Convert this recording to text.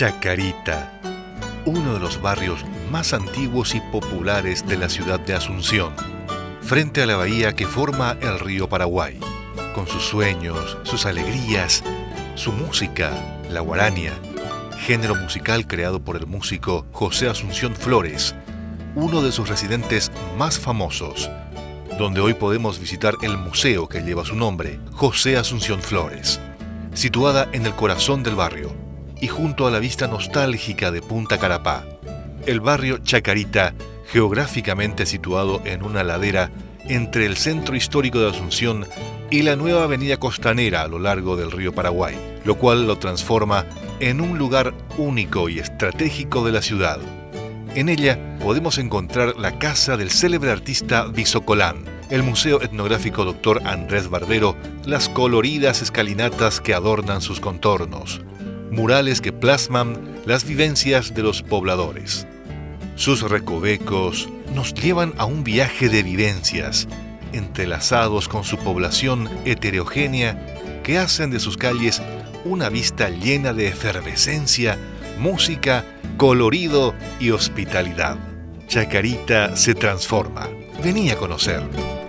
Chacarita, uno de los barrios más antiguos y populares de la ciudad de Asunción, frente a la bahía que forma el río Paraguay, con sus sueños, sus alegrías, su música, la guarania, género musical creado por el músico José Asunción Flores, uno de sus residentes más famosos, donde hoy podemos visitar el museo que lleva su nombre, José Asunción Flores, situada en el corazón del barrio y junto a la vista nostálgica de Punta Carapá. El barrio Chacarita, geográficamente situado en una ladera entre el centro histórico de Asunción y la nueva avenida costanera a lo largo del río Paraguay, lo cual lo transforma en un lugar único y estratégico de la ciudad. En ella podemos encontrar la casa del célebre artista Visocolán, el Museo Etnográfico Dr. Andrés Barbero, las coloridas escalinatas que adornan sus contornos, murales que plasman las vivencias de los pobladores. Sus recovecos nos llevan a un viaje de vivencias, entrelazados con su población heterogénea que hacen de sus calles una vista llena de efervescencia, música, colorido y hospitalidad. Chacarita se transforma. Venía a conocer.